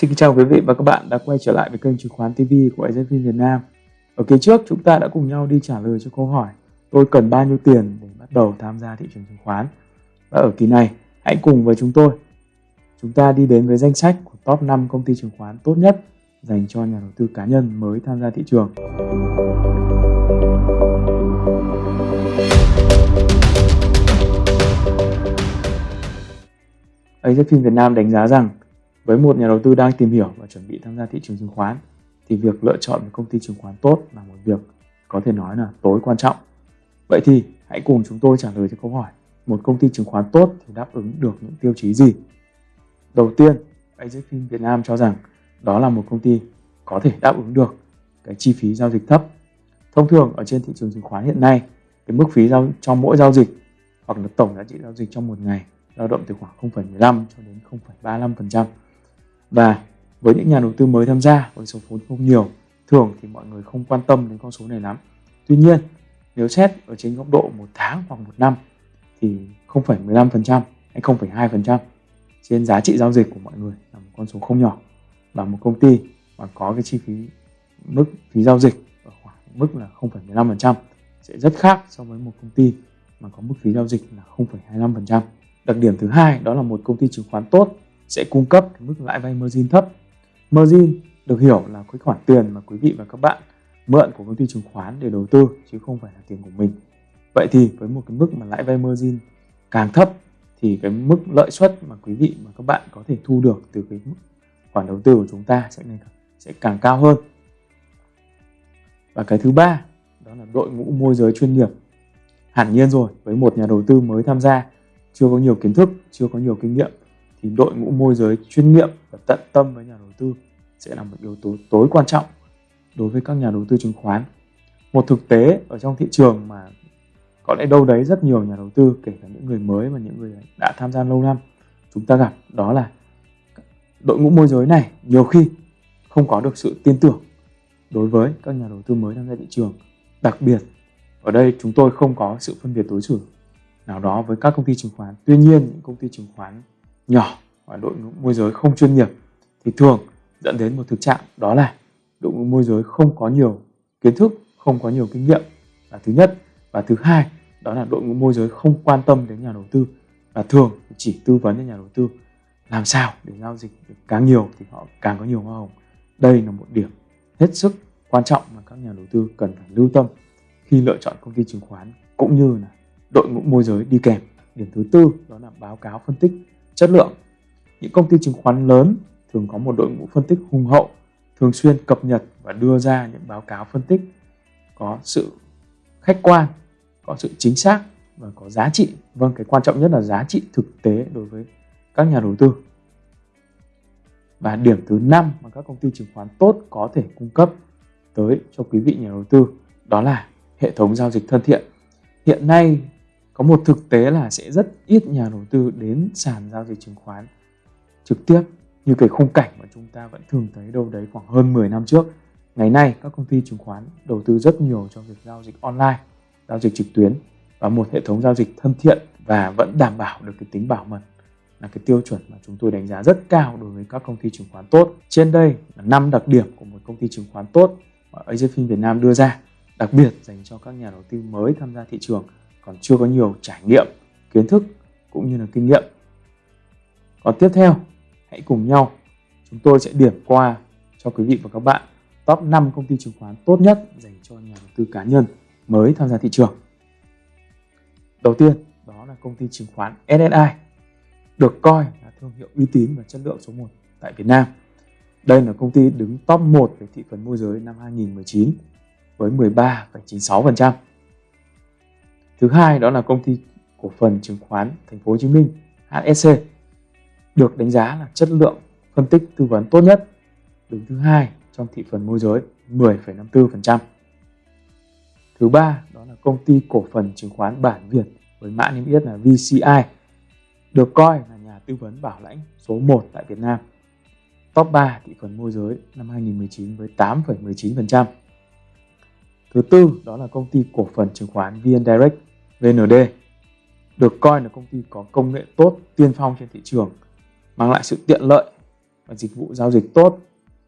Xin chào quý vị và các bạn đã quay trở lại với kênh chứng khoán TV của AZV Việt Nam. Ở kỳ trước, chúng ta đã cùng nhau đi trả lời cho câu hỏi, tôi cần bao nhiêu tiền để bắt đầu tham gia thị trường chứng khoán. Và ở kỳ này, hãy cùng với chúng tôi chúng ta đi đến với danh sách của top 5 công ty chứng khoán tốt nhất dành cho nhà đầu tư cá nhân mới tham gia thị trường. AZFIN Việt Nam đánh giá rằng với một nhà đầu tư đang tìm hiểu và chuẩn bị tham gia thị trường chứng khoán thì việc lựa chọn một công ty chứng khoán tốt là một việc có thể nói là tối quan trọng. Vậy thì hãy cùng chúng tôi trả lời cho câu hỏi một công ty chứng khoán tốt thì đáp ứng được những tiêu chí gì? Đầu tiên, AZFIN Việt Nam cho rằng đó là một công ty có thể đáp ứng được cái chi phí giao dịch thấp. Thông thường ở trên thị trường chứng khoán hiện nay, cái mức phí giao cho mỗi giao dịch hoặc là tổng giá trị giao dịch trong một ngày dao động từ khoảng 0,15 cho đến 0,35%. Và với những nhà đầu tư mới tham gia với số vốn không nhiều, thường thì mọi người không quan tâm đến con số này lắm. Tuy nhiên, nếu xét ở trên góc độ một tháng hoặc một năm thì 0,15% hay 0,2% trên giá trị giao dịch của mọi người là một con số không nhỏ và một công ty mà có cái chi phí mức phí giao dịch ở khoảng mức là 0,15% sẽ rất khác so với một công ty mà có mức phí giao dịch là 0,25%. Đặc điểm thứ hai đó là một công ty chứng khoán tốt sẽ cung cấp cái mức lãi vay margin thấp. Margin được hiểu là cái khoản tiền mà quý vị và các bạn mượn của công ty chứng khoán để đầu tư chứ không phải là tiền của mình. Vậy thì với một cái mức mà lãi vay margin càng thấp thì cái mức lợi suất mà quý vị và các bạn có thể thu được từ cái mức khoản đầu tư của chúng ta sẽ ngày sẽ càng cao hơn. Và cái thứ ba đó là đội ngũ môi giới chuyên nghiệp. Hẳn nhiên rồi, với một nhà đầu tư mới tham gia, chưa có nhiều kiến thức, chưa có nhiều kinh nghiệm thì đội ngũ môi giới chuyên nghiệp và tận tâm với nhà đầu tư sẽ là một yếu tố tối quan trọng đối với các nhà đầu tư chứng khoán. Một thực tế ở trong thị trường mà có lẽ đâu đấy rất nhiều nhà đầu tư, kể cả những người mới và những người đã tham gia lâu năm, chúng ta gặp đó là đội ngũ môi giới này nhiều khi không có được sự tin tưởng đối với các nhà đầu tư mới tham gia thị trường. Đặc biệt, ở đây chúng tôi không có sự phân biệt đối xử nào đó với các công ty chứng khoán. Tuy nhiên, những công ty chứng khoán nhỏ và đội ngũ môi giới không chuyên nghiệp thì thường dẫn đến một thực trạng đó là đội ngũ môi giới không có nhiều kiến thức, không có nhiều kinh nghiệm là thứ nhất và thứ hai đó là đội ngũ môi giới không quan tâm đến nhà đầu tư và thường chỉ tư vấn cho nhà đầu tư làm sao để giao dịch được càng nhiều thì họ càng có nhiều hoa hồng. Đây là một điểm hết sức quan trọng mà các nhà đầu tư cần phải lưu tâm khi lựa chọn công ty chứng khoán cũng như là đội ngũ môi giới đi kèm. Điểm thứ tư đó là báo cáo phân tích chất lượng. Những công ty chứng khoán lớn thường có một đội ngũ phân tích hùng hậu, thường xuyên cập nhật và đưa ra những báo cáo phân tích có sự khách quan, có sự chính xác và có giá trị. Vâng, cái quan trọng nhất là giá trị thực tế đối với các nhà đầu tư. Và điểm thứ năm mà các công ty chứng khoán tốt có thể cung cấp tới cho quý vị nhà đầu tư đó là hệ thống giao dịch thân thiện. Hiện nay có một thực tế là sẽ rất ít nhà đầu tư đến sàn giao dịch chứng khoán trực tiếp như cái khung cảnh mà chúng ta vẫn thường thấy đâu đấy khoảng hơn 10 năm trước. Ngày nay các công ty chứng khoán đầu tư rất nhiều cho việc giao dịch online, giao dịch trực tuyến và một hệ thống giao dịch thân thiện và vẫn đảm bảo được cái tính bảo mật là cái tiêu chuẩn mà chúng tôi đánh giá rất cao đối với các công ty chứng khoán tốt. Trên đây là 5 đặc điểm của một công ty chứng khoán tốt mà AZFIN Việt Nam đưa ra, đặc biệt dành cho các nhà đầu tư mới tham gia thị trường còn chưa có nhiều trải nghiệm, kiến thức cũng như là kinh nghiệm. Còn tiếp theo, hãy cùng nhau chúng tôi sẽ điểm qua cho quý vị và các bạn top 5 công ty chứng khoán tốt nhất dành cho nhà đầu tư cá nhân mới tham gia thị trường. Đầu tiên, đó là công ty chứng khoán SSI, được coi là thương hiệu uy tín và chất lượng số 1 tại Việt Nam. Đây là công ty đứng top 1 về thị phần môi giới năm 2019 với 13,96%. Thứ hai đó là công ty cổ phần chứng khoán Thành phố Hồ Chí Minh HSC được đánh giá là chất lượng phân tích tư vấn tốt nhất, đứng thứ hai trong thị phần môi giới 10,54%. Thứ ba đó là công ty cổ phần chứng khoán Bản Việt với mã niêm yết là VCI được coi là nhà tư vấn bảo lãnh số 1 tại Việt Nam. Top 3 thị phần môi giới năm 2019 với 8,19%. Thứ tư đó là công ty cổ phần chứng khoán VN Direct VND được coi là công ty có công nghệ tốt tiên phong trên thị trường mang lại sự tiện lợi và dịch vụ giao dịch tốt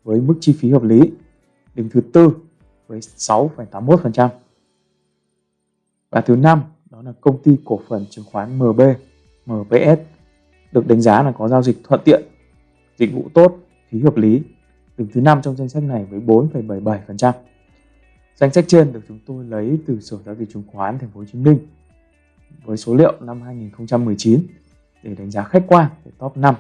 với mức chi phí hợp lý. Đứng thứ tư với 6,81%. Và thứ năm đó là công ty cổ phần chứng khoán MB, MPS được đánh giá là có giao dịch thuận tiện, dịch vụ tốt, phí hợp lý. Đứng thứ năm trong danh sách này với 4,77%. Danh sách trên được chúng tôi lấy từ Sở giao dịch chứng khoán Thành phố Hồ Chí Minh với số liệu năm 2019 để đánh giá khách quan về top 5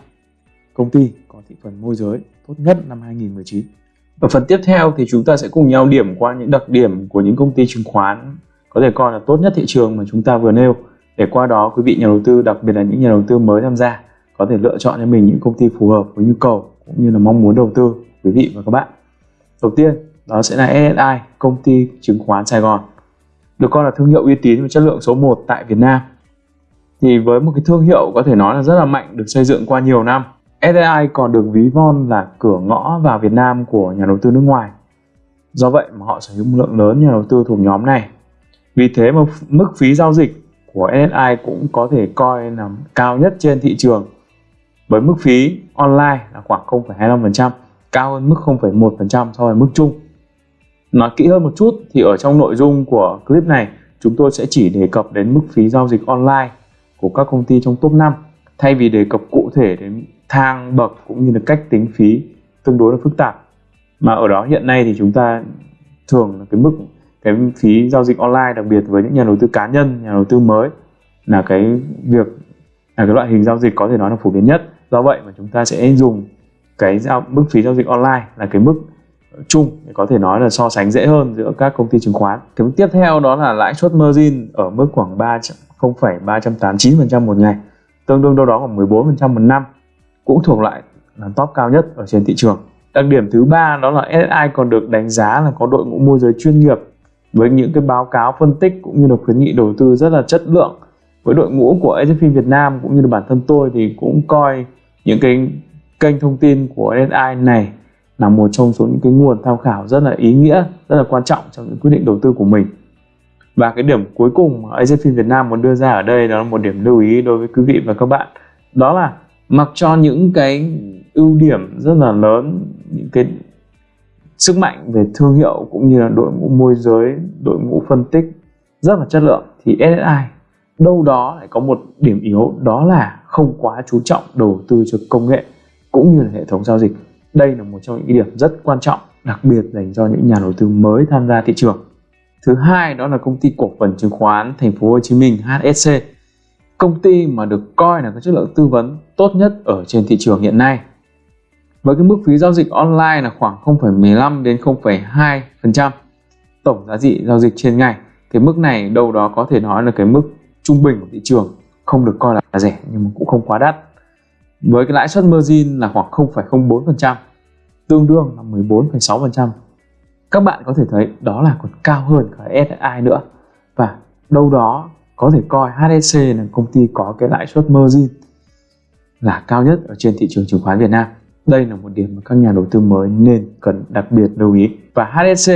công ty có thị phần môi giới tốt nhất năm 2019. Ở phần tiếp theo thì chúng ta sẽ cùng nhau điểm qua những đặc điểm của những công ty chứng khoán có thể coi là tốt nhất thị trường mà chúng ta vừa nêu để qua đó quý vị nhà đầu tư đặc biệt là những nhà đầu tư mới tham gia có thể lựa chọn cho mình những công ty phù hợp với nhu cầu cũng như là mong muốn đầu tư quý vị và các bạn. Đầu tiên đó sẽ là SSI, công ty chứng khoán Sài Gòn. Được coi là thương hiệu uy tín và chất lượng số 1 tại Việt Nam. Thì với một cái thương hiệu có thể nói là rất là mạnh được xây dựng qua nhiều năm. SSI còn được ví von là cửa ngõ vào Việt Nam của nhà đầu tư nước ngoài. Do vậy mà họ sở hữu một lượng lớn nhà đầu tư thuộc nhóm này. Vì thế mà mức phí giao dịch của SSI cũng có thể coi là cao nhất trên thị trường với mức phí online là khoảng 0,25%, cao hơn mức 0,1% so với mức chung. Nói kỹ hơn một chút thì ở trong nội dung của clip này, chúng tôi sẽ chỉ đề cập đến mức phí giao dịch online của các công ty trong top 5 thay vì đề cập cụ thể đến thang, bậc cũng như là cách tính phí tương đối là phức tạp. Mà ở đó hiện nay thì chúng ta thường là cái mức, cái phí giao dịch online, đặc biệt với những nhà đầu tư cá nhân, nhà đầu tư mới là cái việc, là cái loại hình giao dịch có thể nói là phổ biến nhất. Do vậy mà chúng ta sẽ dùng cái giao, mức phí giao dịch online là cái mức chung có thể nói là so sánh dễ hơn giữa các công ty chứng khoán. Thứ tiếp theo đó là lãi suất margin ở mức khoảng 3 0,389% một ngày tương đương đâu đó khoảng 14% một năm cũng thuộc lại là top cao nhất ở trên thị trường. Đặc điểm thứ ba đó là SSI còn được đánh giá là có đội ngũ môi giới chuyên nghiệp với những cái báo cáo phân tích cũng như là khuyến nghị đầu tư rất là chất lượng. Với đội ngũ của SFP Việt Nam cũng như là bản thân tôi thì cũng coi những cái kênh thông tin của SSI này là một trong số những cái nguồn tham khảo rất là ý nghĩa, rất là quan trọng trong những quyết định đầu tư của mình. Và cái điểm cuối cùng mà AZFIN Việt Nam muốn đưa ra ở đây, đó là một điểm lưu ý đối với quý vị và các bạn. Đó là mặc cho những cái ưu điểm rất là lớn, những cái sức mạnh về thương hiệu cũng như là đội ngũ môi giới, đội ngũ phân tích rất là chất lượng, thì SSI đâu đó lại có một điểm yếu, đó là không quá chú trọng đầu tư cho công nghệ cũng như là hệ thống giao dịch đây là một trong những điểm rất quan trọng đặc biệt dành cho những nhà đầu tư mới tham gia thị trường. Thứ hai đó là công ty cổ phần chứng khoán thành phố Hồ Chí Minh HSC công ty mà được coi là có chất lượng tư vấn tốt nhất ở trên thị trường hiện nay. Với cái mức phí giao dịch online là khoảng 0,15 đến 0,2% tổng giá trị giao dịch trên ngày. Cái mức này đâu đó có thể nói là cái mức trung bình của thị trường không được coi là rẻ nhưng mà cũng không quá đắt. Với cái lãi suất margin là khoảng 0,04% tương đương là 14,6% các bạn có thể thấy đó là còn cao hơn cả SSI nữa. Và đâu đó có thể coi HSC là công ty có cái lãi suất margin là cao nhất ở trên thị trường chứng khoán Việt Nam. Đây là một điểm mà các nhà đầu tư mới nên cần đặc biệt lưu ý. Và HSC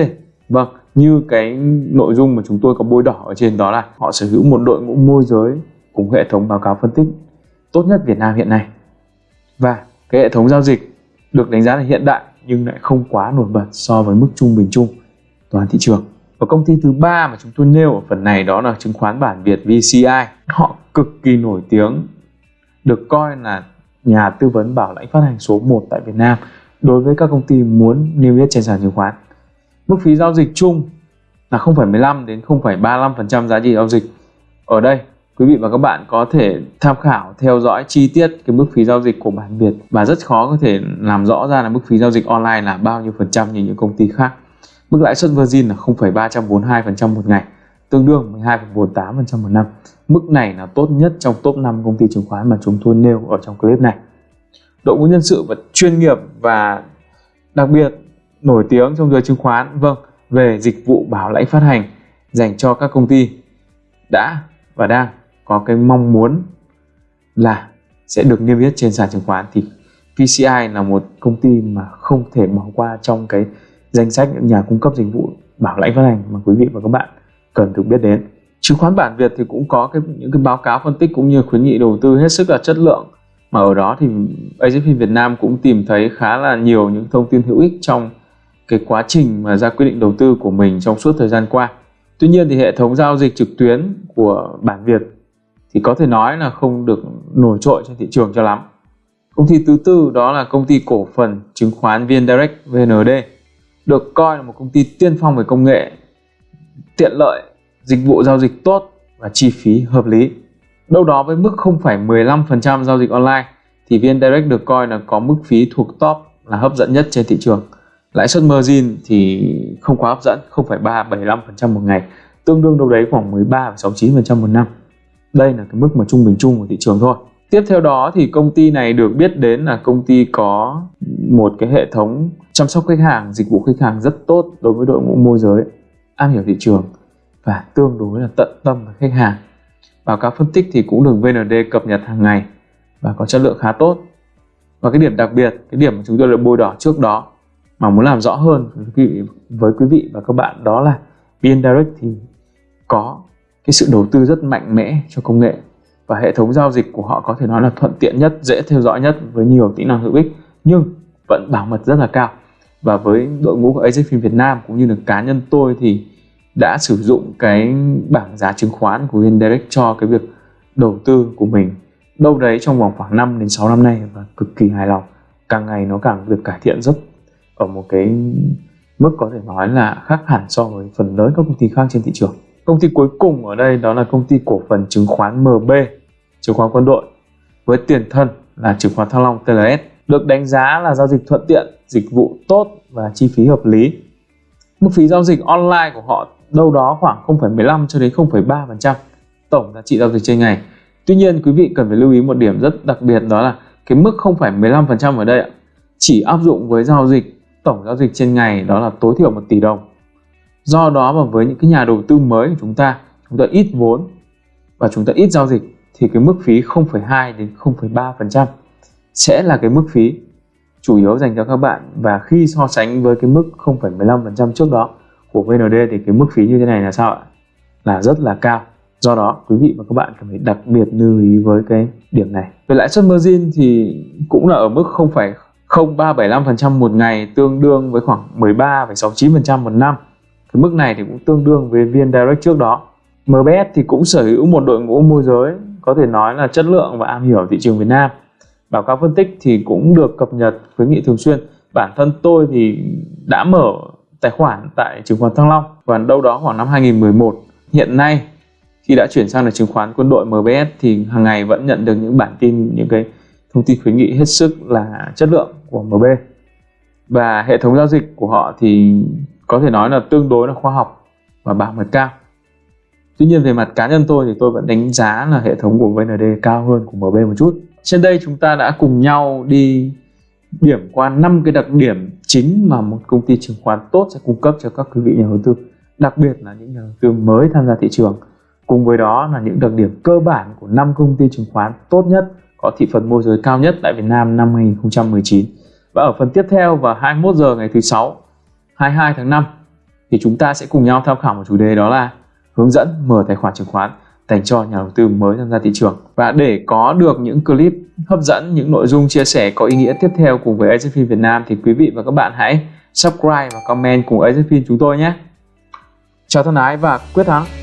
vâng như cái nội dung mà chúng tôi có bôi đỏ ở trên đó là họ sở hữu một đội ngũ môi giới cùng hệ thống báo cáo phân tích tốt nhất Việt Nam hiện nay. Và cái hệ thống giao dịch được đánh giá là hiện đại nhưng lại không quá nổi bật so với mức trung bình chung toàn thị trường. Và công ty thứ ba mà chúng tôi nêu ở phần này đó là chứng khoán bản Việt VCI họ cực kỳ nổi tiếng được coi là nhà tư vấn bảo lãnh phát hành số 1 tại Việt Nam đối với các công ty muốn niêm yết trên sàn chứng khoán. Mức phí giao dịch chung là 0,15 đến 0,35% giá trị giao dịch. Ở đây quý vị và các bạn có thể tham khảo theo dõi chi tiết cái mức phí giao dịch của bản Việt và rất khó có thể làm rõ ra là mức phí giao dịch online là bao nhiêu phần trăm như những công ty khác. Mức lãi suất Virgin là 0,342% một ngày, tương đương 12,48% một năm. Mức này là tốt nhất trong top 5 công ty chứng khoán mà chúng tôi nêu ở trong clip này. Đội ngũ nhân sự và chuyên nghiệp và đặc biệt nổi tiếng trong giới chứng khoán, vâng, về dịch vụ bảo lãnh phát hành dành cho các công ty đã và đang có cái mong muốn là sẽ được niêm yết trên sàn chứng khoán thì PCI là một công ty mà không thể bỏ qua trong cái danh sách nhà cung cấp dịch vụ bảo lãnh phát hành mà quý vị và các bạn cần được biết đến. Chứng khoán bản Việt thì cũng có cái, những cái báo cáo phân tích cũng như khuyến nghị đầu tư hết sức là chất lượng mà ở đó thì AZFIN Việt Nam cũng tìm thấy khá là nhiều những thông tin hữu ích trong cái quá trình mà ra quyết định đầu tư của mình trong suốt thời gian qua. Tuy nhiên thì hệ thống giao dịch trực tuyến của bản Việt thì có thể nói là không được nổi trội trên thị trường cho lắm. Công ty thứ tư đó là công ty cổ phần chứng khoán VN Direct VND được coi là một công ty tiên phong về công nghệ, tiện lợi, dịch vụ giao dịch tốt và chi phí hợp lý. Đâu đó với mức 0,15% giao dịch online thì VN Direct được coi là có mức phí thuộc top là hấp dẫn nhất trên thị trường. Lãi suất margin thì không quá hấp dẫn, 0,375% một ngày, tương đương đâu đấy khoảng 13,69% một năm. Đây là cái mức mà trung bình chung của thị trường thôi. Tiếp theo đó thì công ty này được biết đến là công ty có một cái hệ thống chăm sóc khách hàng, dịch vụ khách hàng rất tốt đối với đội ngũ môi giới, am hiểu thị trường và tương đối là tận tâm với khách hàng. Báo cáo phân tích thì cũng được VND cập nhật hàng ngày và có chất lượng khá tốt. Và cái điểm đặc biệt, cái điểm mà chúng tôi đã bôi đỏ trước đó mà muốn làm rõ hơn với quý vị, và các bạn đó là VN Direct thì có cái sự đầu tư rất mạnh mẽ cho công nghệ và hệ thống giao dịch của họ có thể nói là thuận tiện nhất, dễ theo dõi nhất với nhiều tính năng hữu ích nhưng vẫn bảo mật rất là cao. Và với đội ngũ của AZFIN Việt Nam cũng như là cá nhân tôi thì đã sử dụng cái bảng giá chứng khoán của VNDirect cho cái việc đầu tư của mình đâu đấy trong vòng khoảng 5 đến 6 năm nay và cực kỳ hài lòng. Càng ngày nó càng được cải thiện rất ở một cái mức có thể nói là khác hẳn so với phần lớn các công ty khác trên thị trường. Công ty cuối cùng ở đây đó là công ty cổ phần chứng khoán MB, chứng khoán quân đội với tiền thân là chứng khoán Thăng Long TLS được đánh giá là giao dịch thuận tiện, dịch vụ tốt và chi phí hợp lý. Mức phí giao dịch online của họ đâu đó khoảng 0,15 cho đến 0,3% tổng giá trị giao dịch trên ngày. Tuy nhiên quý vị cần phải lưu ý một điểm rất đặc biệt đó là cái mức 0,15% ở đây chỉ áp dụng với giao dịch tổng giao dịch trên ngày đó là tối thiểu 1 tỷ đồng. Do đó mà với những cái nhà đầu tư mới của chúng ta, chúng ta ít vốn và chúng ta ít giao dịch thì cái mức phí 0,2 đến 0,3% sẽ là cái mức phí chủ yếu dành cho các bạn và khi so sánh với cái mức 0,15% trước đó của VND thì cái mức phí như thế này là sao ạ? Là rất là cao. Do đó quý vị và các bạn cần phải đặc biệt lưu ý với cái điểm này. Về lãi suất margin thì cũng là ở mức 0,0375% một ngày tương đương với khoảng 13,69% một năm. Cái mức này thì cũng tương đương với VN Direct trước đó. MBS thì cũng sở hữu một đội ngũ môi giới, có thể nói là chất lượng và am hiểu thị trường Việt Nam. Báo cáo phân tích thì cũng được cập nhật khuyến nghị thường xuyên. Bản thân tôi thì đã mở tài khoản tại chứng khoán Thăng Long và đâu đó khoảng năm 2011. Hiện nay, khi đã chuyển sang là chứng khoán quân đội MBS thì hàng ngày vẫn nhận được những bản tin, những cái thông tin khuyến nghị hết sức là chất lượng của MB và hệ thống giao dịch của họ thì có thể nói là tương đối là khoa học và bảo mật cao. Tuy nhiên về mặt cá nhân tôi thì tôi vẫn đánh giá là hệ thống của VND cao hơn của MB một chút. Trên đây chúng ta đã cùng nhau đi điểm qua năm cái đặc điểm chính mà một công ty chứng khoán tốt sẽ cung cấp cho các quý vị nhà đầu tư, đặc biệt là những nhà đầu tư mới tham gia thị trường. Cùng với đó là những đặc điểm cơ bản của năm công ty chứng khoán tốt nhất, có thị phần môi giới cao nhất tại Việt Nam năm 2019 và ở phần tiếp theo vào 21 giờ ngày thứ sáu 22 tháng 5 thì chúng ta sẽ cùng nhau tham khảo một chủ đề đó là hướng dẫn mở tài khoản chứng khoán dành cho nhà đầu tư mới tham gia thị trường và để có được những clip hấp dẫn, những nội dung chia sẻ có ý nghĩa tiếp theo cùng với AZFIN Việt Nam, thì quý vị và các bạn hãy subscribe và comment cùng AZFIN chúng tôi nhé. Chào thân ái và quyết thắng!